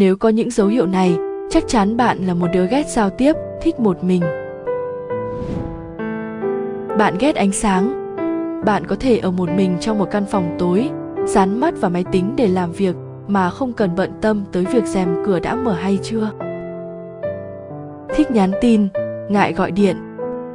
nếu có những dấu hiệu này, chắc chắn bạn là một đứa ghét giao tiếp, thích một mình. Bạn ghét ánh sáng. Bạn có thể ở một mình trong một căn phòng tối, dán mắt vào máy tính để làm việc, mà không cần bận tâm tới việc rèm cửa đã mở hay chưa. Thích nhắn tin, ngại gọi điện.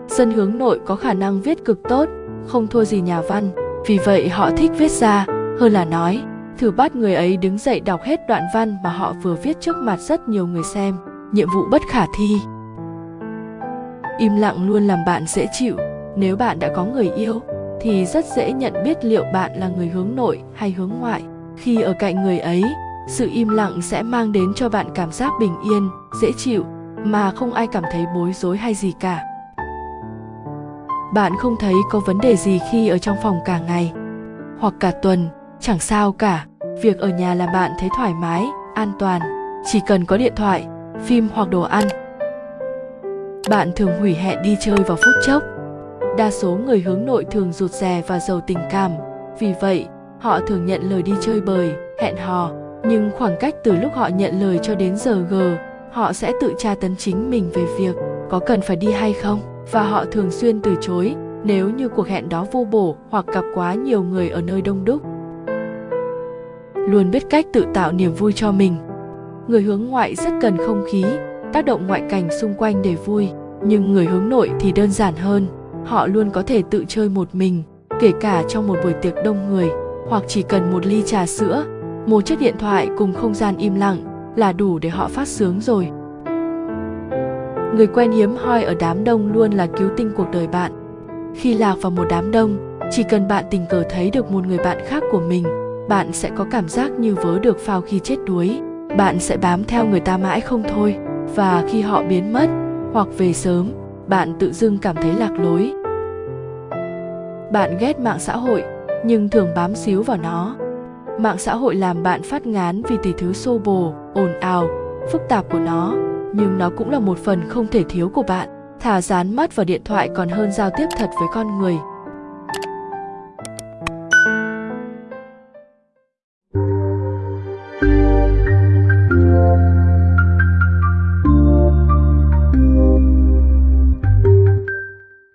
Dân hướng nội có khả năng viết cực tốt, không thua gì nhà văn. Vì vậy họ thích viết ra, hơn là nói thử bắt người ấy đứng dậy đọc hết đoạn văn mà họ vừa viết trước mặt rất nhiều người xem. Nhiệm vụ bất khả thi. Im lặng luôn làm bạn dễ chịu. Nếu bạn đã có người yêu, thì rất dễ nhận biết liệu bạn là người hướng nội hay hướng ngoại. Khi ở cạnh người ấy, sự im lặng sẽ mang đến cho bạn cảm giác bình yên, dễ chịu, mà không ai cảm thấy bối rối hay gì cả. Bạn không thấy có vấn đề gì khi ở trong phòng cả ngày hoặc cả tuần chẳng sao cả, việc ở nhà làm bạn thấy thoải mái, an toàn. Chỉ cần có điện thoại, phim hoặc đồ ăn. Bạn thường hủy hẹn đi chơi vào phút chốc. Đa số người hướng nội thường rụt rè và giàu tình cảm. Vì vậy, họ thường nhận lời đi chơi bời, hẹn hò. Nhưng khoảng cách từ lúc họ nhận lời cho đến giờ g, họ sẽ tự tra tấn chính mình về việc có cần phải đi hay không. Và họ thường xuyên từ chối, nếu như cuộc hẹn đó vô bổ hoặc gặp quá nhiều người ở nơi đông đúc luôn biết cách tự tạo niềm vui cho mình. Người hướng ngoại rất cần không khí, tác động ngoại cảnh xung quanh để vui, nhưng người hướng nội thì đơn giản hơn. Họ luôn có thể tự chơi một mình, kể cả trong một buổi tiệc đông người, hoặc chỉ cần một ly trà sữa, một chiếc điện thoại cùng không gian im lặng là đủ để họ phát sướng rồi. Người quen hiếm hoi ở đám đông luôn là cứu tinh cuộc đời bạn. Khi lạc vào một đám đông, chỉ cần bạn tình cờ thấy được một người bạn khác của mình bạn sẽ có cảm giác như vớ được phao khi chết đuối. Bạn sẽ bám theo người ta mãi không thôi, và khi họ biến mất, hoặc về sớm, bạn tự dưng cảm thấy lạc lối. Bạn ghét mạng xã hội, nhưng thường bám xíu vào nó. Mạng xã hội làm bạn phát ngán vì tỷ thứ xô bồ, ồn ào, phức tạp của nó, nhưng nó cũng là một phần không thể thiếu của bạn. Thả dán mắt vào điện thoại còn hơn giao tiếp thật với con người.